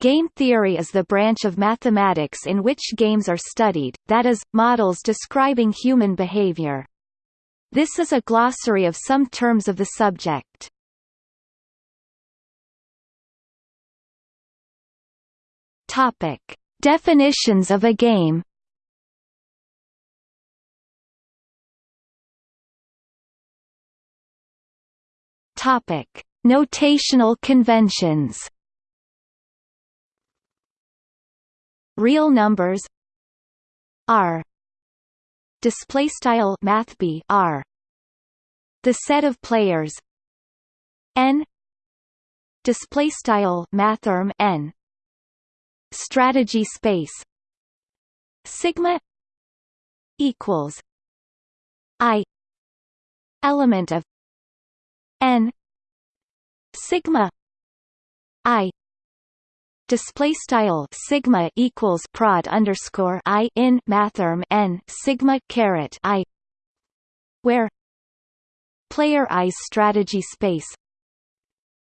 Game theory is the branch of mathematics in which games are studied, that is, models describing human behavior. This is a glossary of some terms of the subject. Topic: Definitions of a game. Topic: Notational conventions. Real numbers R display style math b R. The set of players N. Display style mathrm N. Strategy space sigma equals I. Element of N. Sigma I display style sigma equals prod underscore i in mathrm n sigma caret i where player i's strategy space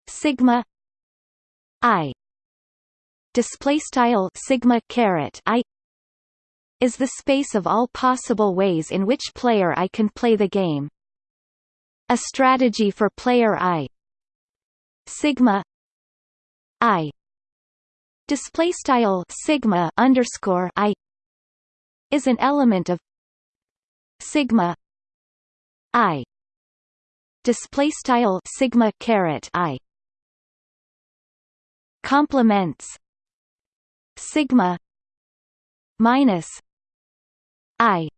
sigma i display style sigma caret i is the space of all possible ways in which player i can play the game. A strategy for player i sigma i display style sigma underscore i is an element of sigma i. Display style sigma caret i. Complements sigma minus i.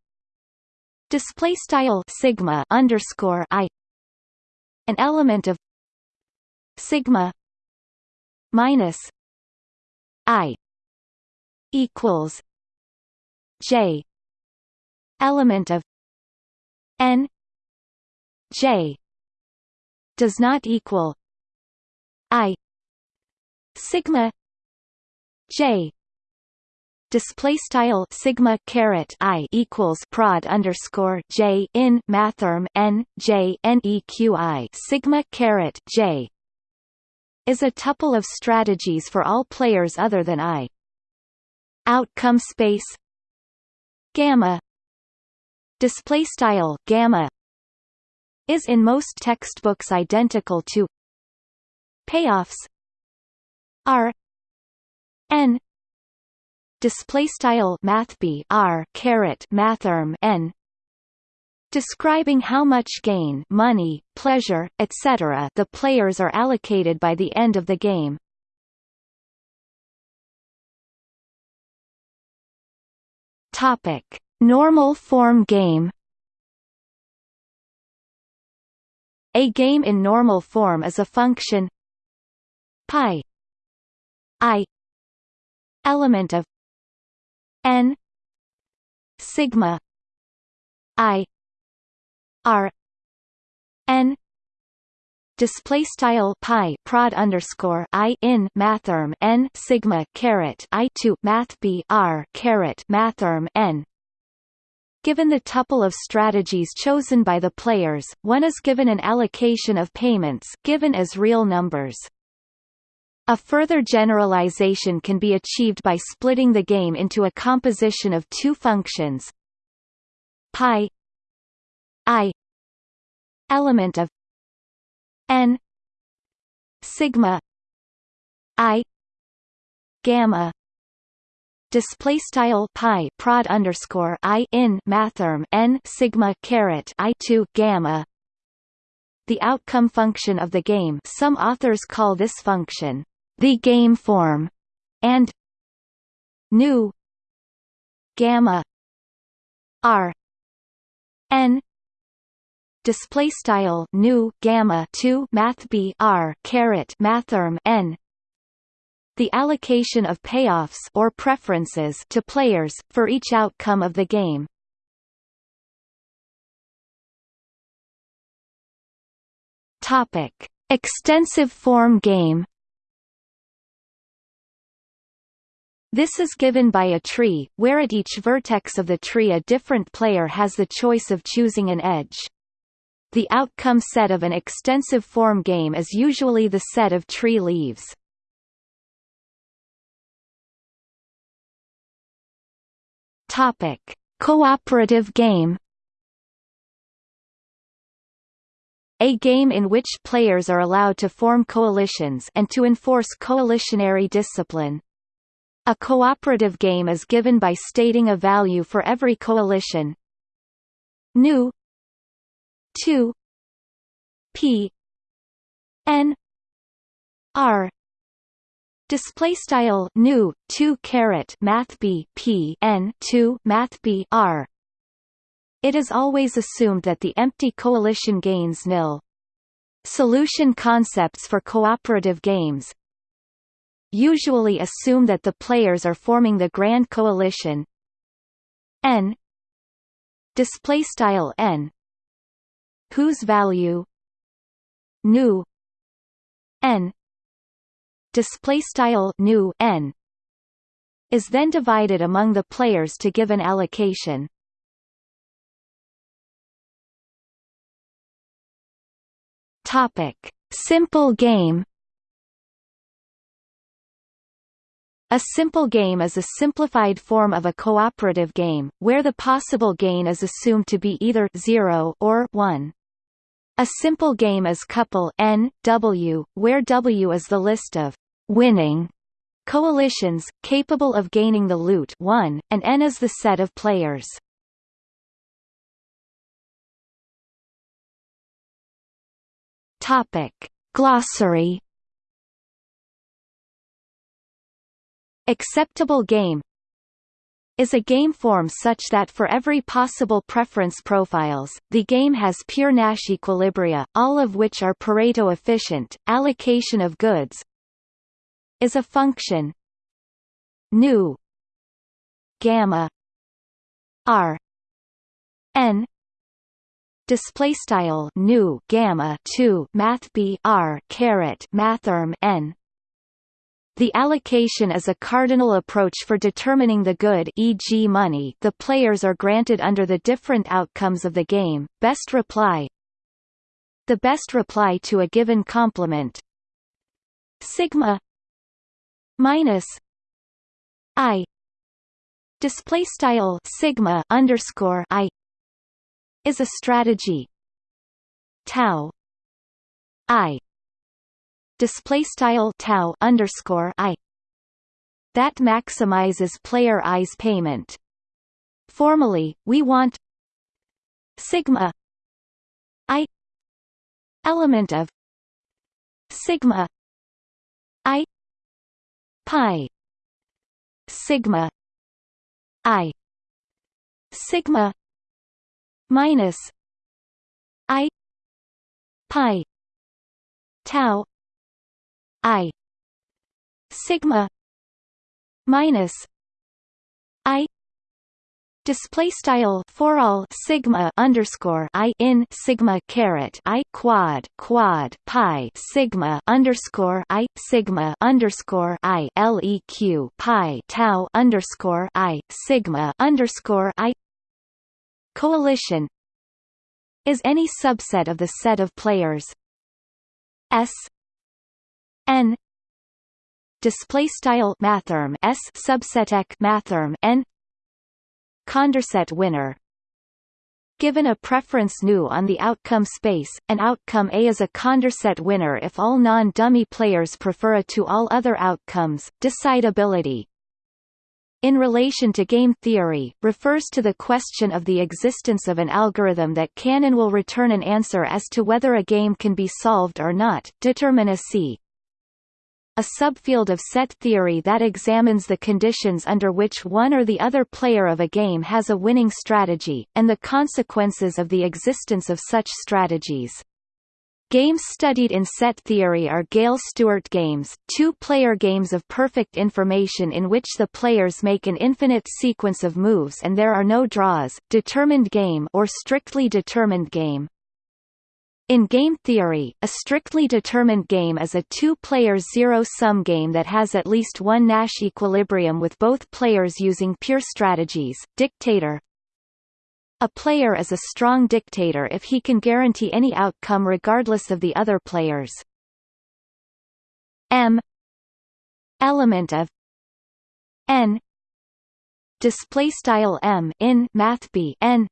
Display style sigma underscore i. An element of sigma minus I equals J element of N J does not equal I sigma J display style sigma caret i equals prod underscore j in mathrm n j n e q i sigma caret j is a tuple of strategies for all players other than I. Outcome space. Gamma. Display style gamma is in most textbooks identical to payoffs. R. N. Display style math b r caret mathrm n describing how much gain money, pleasure, etc. the players are allocated by the end of the game. Topic: Normal form game. A game in normal form is a function pi i element of n sigma i R N display style pi prod underscore i in mathrm n sigma caret i to math b r caret mathrm n. Given the tuple of strategies chosen by the players, one is given an allocation of payments given as real numbers. A further generalization can be achieved by splitting the game into a composition of two functions pi i element of n sigma i gamma display style pi prod underscore i in mathrm n sigma caret i two gamma. The outcome function of the game. Some authors call this function the game form and nu gamma r n display style nu gamma 2 math b r caret mathrm n. The allocation of payoffs or preferences to players for each outcome of the game. Topic extensive form game. This is given by a tree, where at each vertex of the tree a different player has the choice of choosing an edge. The outcome set of an extensive form game is usually the set of tree leaves. Topic: Cooperative game. A game in which players are allowed to form coalitions and to enforce coalitionary discipline. A cooperative game is given by stating a value for every coalition. nu 2 P N R. Display style nu 2 caret math b p n 2 math b r. It is always assumed that the empty coalition gains nil. Solution concepts for cooperative games. Usually assume that the players are forming the grand coalition. N. Display style n whose value nu n display style nu n is then divided among the players to give an allocation. Topic: Simple game. A simple game is a simplified form of a cooperative game, where the possible gain is assumed to be either 0 or 1. A simple game is couple N, W, where W is the list of winning coalitions, capable of gaining the loot 1, and N is the set of players. Topic. Glossary Acceptable game is a game form such that for every possible preference profiles, the game has pure Nash equilibria, all of which are Pareto efficient. Allocation of goods is a function nu gamma r n display style nu gamma 2 math b r caret mathrm n the allocation is a cardinal approach for determining the good e.g. money. The players are granted under the different outcomes of the game, best reply. The best reply to a given complement sigma minus i. Display style sigma underscore i is a strategy. Tau i display style tau underscore i that maximizes player i's payment. Formally, we want sigma i element of sigma i pi sigma i sigma minus i pi tau i. Sigma. Minus i. Display style for all sigma underscore i in sigma caret i quad quad pi sigma underscore i sigma underscore i leq pi tau underscore i sigma underscore i. Coalition is any subset of the set of players s n. Display style mathrm s subset mathrm n. Condorcet winner. Given a preference nu on the outcome space, an outcome A is a Condorcet winner if all non-dummy players prefer a to all other outcomes. Decidability. In relation to game theory, refers to the question of the existence of an algorithm that can and will return an answer as to whether a game can be solved or not. Determinacy a subfield of set theory that examines the conditions under which one or the other player of a game has a winning strategy, and the consequences of the existence of such strategies. Games studied in set theory are Gale-Stewart games, two-player games of perfect information in which the players make an infinite sequence of moves and there are no draws, determined game or strictly determined game. In game theory, a strictly determined game is a two-player zero-sum game that has at least one Nash equilibrium with both players using pure strategies. Dictator A player is a strong dictator if he can guarantee any outcome regardless of the other players. M element of n display style m in math b n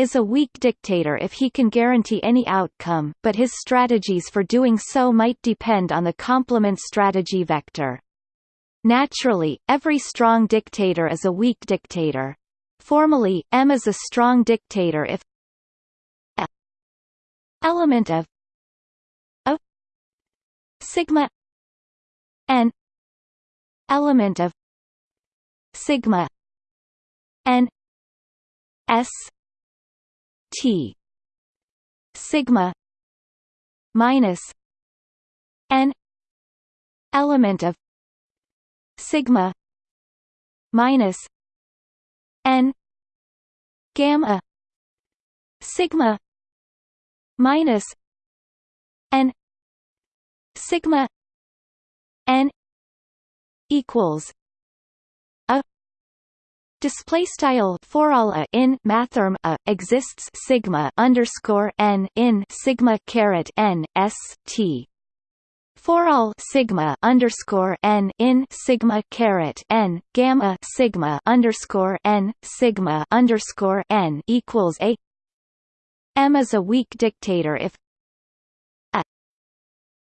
is a weak dictator if he can guarantee any outcome, but his strategies for doing so might depend on the complement strategy vector. Naturally, every strong dictator is a weak dictator. Formally, M is a strong dictator if a element of a sigma n element of sigma n s t. Sigma minus n element of sigma minus n gamma sigma minus n sigma n equals Display style for all a in mathrm a exists sigma underscore n in sigma caret n s t. For all sigma underscore n in sigma caret n gamma sigma underscore n sigma underscore n equals a. M is a weak dictator if a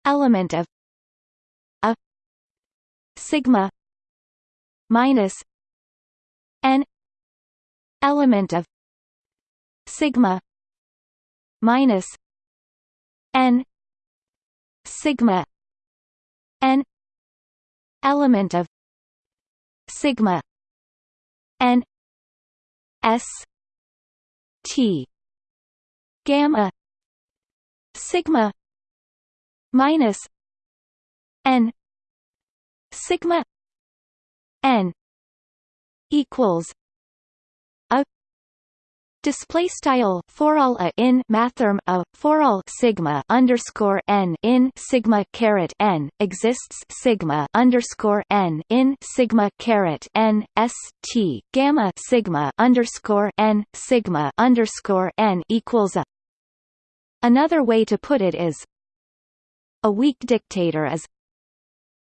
element of a sigma minus n element of sigma minus n sigma n element of sigma n s t gamma sigma minus n sigma n equals a Display style for all a in mathrm a for all sigma underscore n in sigma caret n exists sigma underscore n in sigma caret n s t gamma sigma underscore n sigma underscore n equals a. Another way to put it is a weak dictator is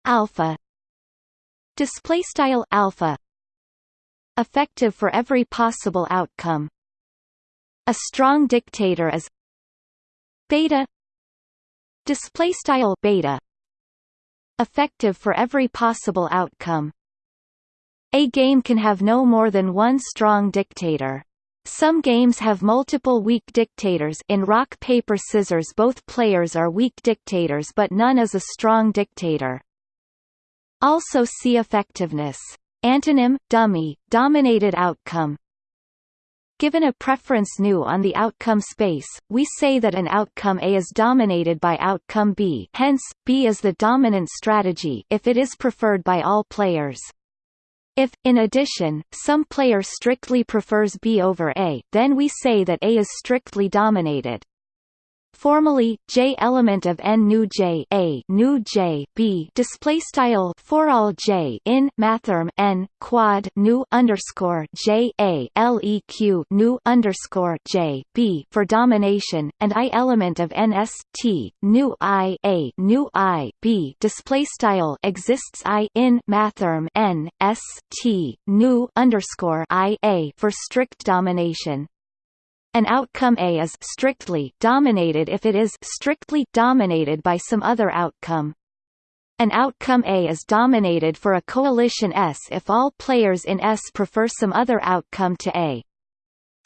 alpha display style alpha effective for every possible outcome. A strong dictator is beta display style beta effective for every possible outcome. A game can have no more than one strong dictator. Some games have multiple weak dictators. In rock paper scissors both players are weak dictators but none is a strong dictator. Also see effectiveness antonym dummy dominated outcome Given a preference nu on the outcome space, we say that an outcome A is dominated by outcome B hence, B is the dominant strategy if it is preferred by all players. If, in addition, some player strictly prefers B over A, then we say that A is strictly dominated. Formally, J element of N nu J A nu J B display style for all J in mathrm N quad nu underscore J A LEQ nu underscore J B for domination, and I element of N S T nu I A nu I B display style exists I in mathrm N S T nu underscore I A for strict domination. An outcome A is strictly dominated if it is strictly dominated by some other outcome. An outcome A is dominated for a coalition S if all players in S prefer some other outcome to A.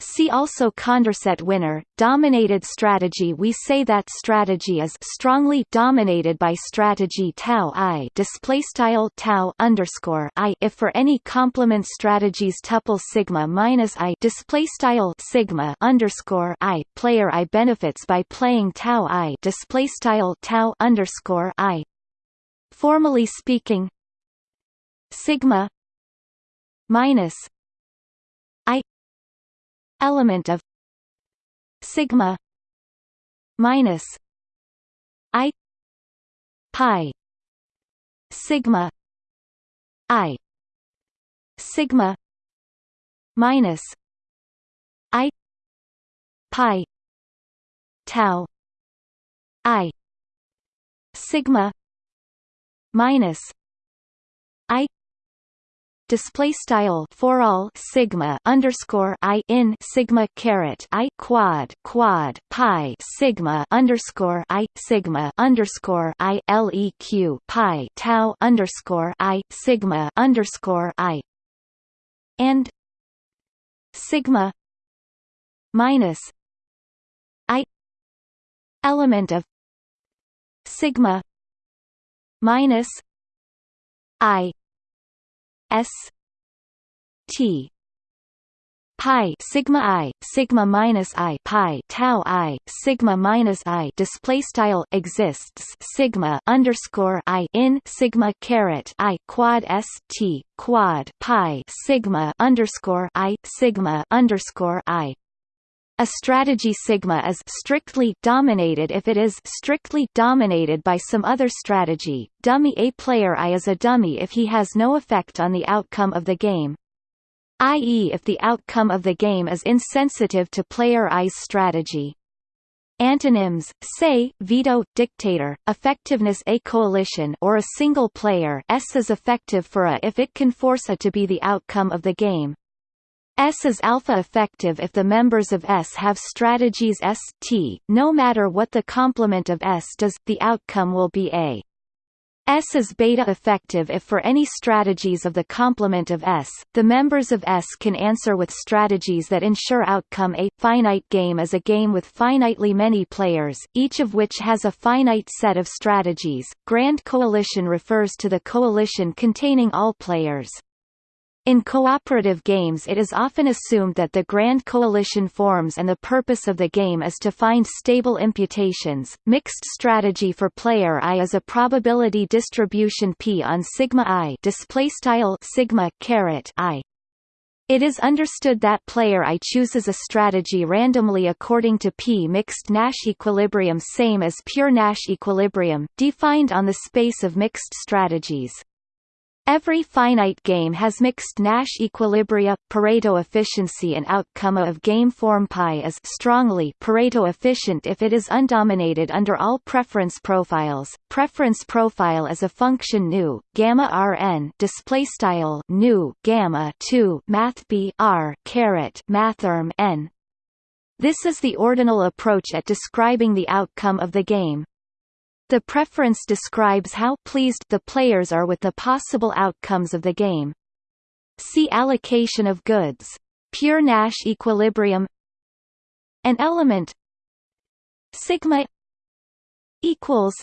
See also Condorcet winner, dominated strategy. We say that strategy is strongly dominated by strategy tau i display style tau underscore i. If for any complement strategies tuple sigma minus i display style sigma underscore i. Player i benefits by playing tau i display style tau underscore i. Formally speaking, sigma minus element of sigma minus i pi sigma i sigma minus i pi tau i sigma minus i display style for all sigma underscore i in sigma caret i quad quad pi sigma underscore i sigma underscore i leq pi tau underscore i sigma underscore i. And sigma minus i element of sigma minus i s t pi sigma i sigma minus i pi tau i sigma minus i display style exists sigma underscore i in sigma caret i quad s t quad pi sigma underscore i sigma underscore i a strategy sigma is strictly dominated if it is strictly dominated by some other strategy. Dummy A player I is a dummy if he has no effect on the outcome of the game, i.e. if the outcome of the game is insensitive to player I's strategy. Antonyms: say, veto, dictator, effectiveness A coalition or a single player S is effective for a if it can force a to be the outcome of the game. S is alpha effective if the members of S have strategies S T, no matter what the complement of S does, the outcome will be A. S is beta effective if for any strategies of the complement of S, the members of S can answer with strategies that ensure outcome A. Finite game is a game with finitely many players, each of which has a finite set of strategies. Grand Coalition refers to the coalition containing all players. In cooperative games it is often assumed that the Grand Coalition forms and the purpose of the game is to find stable imputations. Mixed strategy for player I is a probability distribution P on sigma I display style sigma caret I. It is understood that player I chooses a strategy randomly according to P mixed Nash equilibrium same as pure Nash equilibrium, defined on the space of mixed strategies. Every finite game has mixed Nash equilibria. Pareto efficiency and outcome of game form pi is strongly Pareto efficient if it is undominated under all preference profiles. Preference profile is a function nu gamma rn display style nu gamma 2 math b r caret mathrm n. This is the ordinal approach at describing the outcome of the game. The preference describes how pleased the players are with the possible outcomes of the game. See allocation of goods. Pure Nash equilibrium An element sigma equals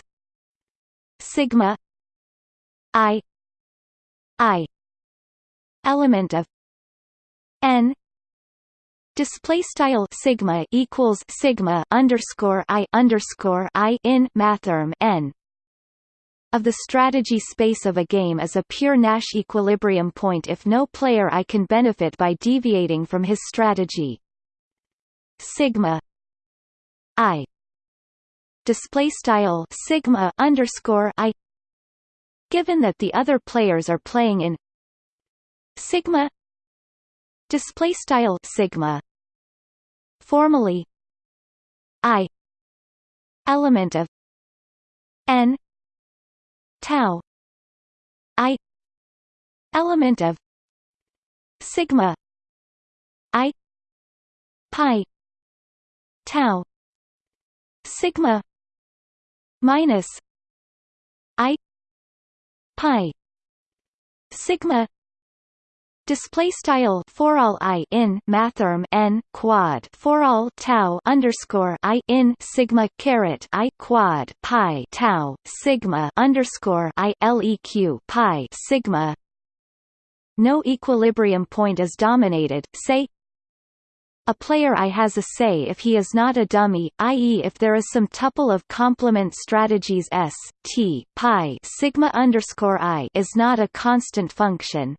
sigma i i element of n display style sigma equals sigma underscore i underscore i in mathrm n. Of the strategy space of a game is a pure Nash equilibrium point if no player I can benefit by deviating from his strategy. Sigma I. Display style sigma underscore I. Given that the other players are playing in sigma. Display style sigma formally. I. Element of. N. Tau. I. Element of. Sigma. I. Pi. Tau. Sigma. Minus. I. Pi. Sigma Display style for all i in mathrm n quad for all tau underscore i in sigma caret i quad pi tau sigma underscore i leq pi sigma. No equilibrium point is dominated. Say a player I has a say if he is not a dummy, i.e. if there is some tuple of complement strategies S, T, pi sigma underscore i is not a constant function,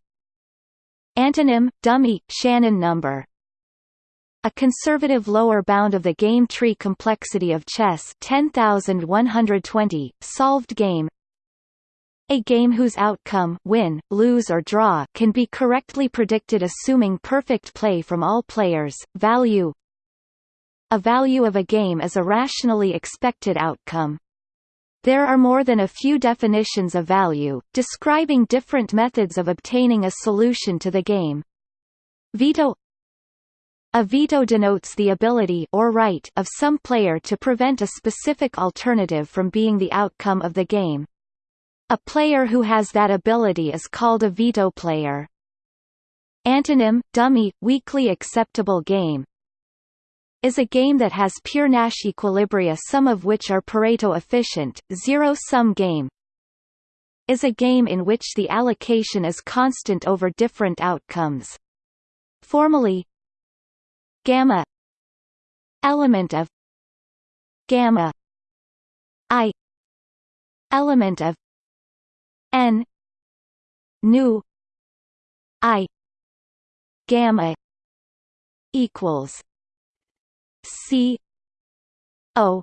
Antonym, dummy, Shannon number a conservative lower bound of the game tree complexity of chess 10120, solved game a game whose outcome win, lose or draw can be correctly predicted assuming perfect play from all players. Value A value of a game is a rationally expected outcome. There are more than a few definitions of value, describing different methods of obtaining a solution to the game. Veto A veto denotes the ability or right of some player to prevent a specific alternative from being the outcome of the game. A player who has that ability is called a veto player. Antonym, dummy, weakly acceptable game is a game that has pure Nash equilibria some of which are Pareto efficient, zero-sum game is a game in which the allocation is constant over different outcomes. Formally gamma element of gamma i element of n nu i gamma equals C O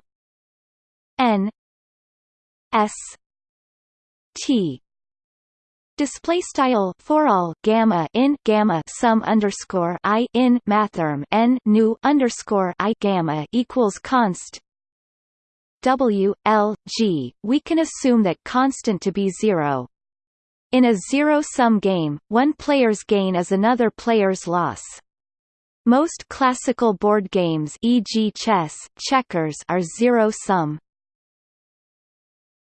N S T Display style for all gamma in gamma sum underscore i in mathrm n nu underscore i gamma equals const W L G. We can assume that constant to be zero. In a zero-sum game, one player's gain is another player's loss. Most classical board games e.g. chess, checkers are zero-sum.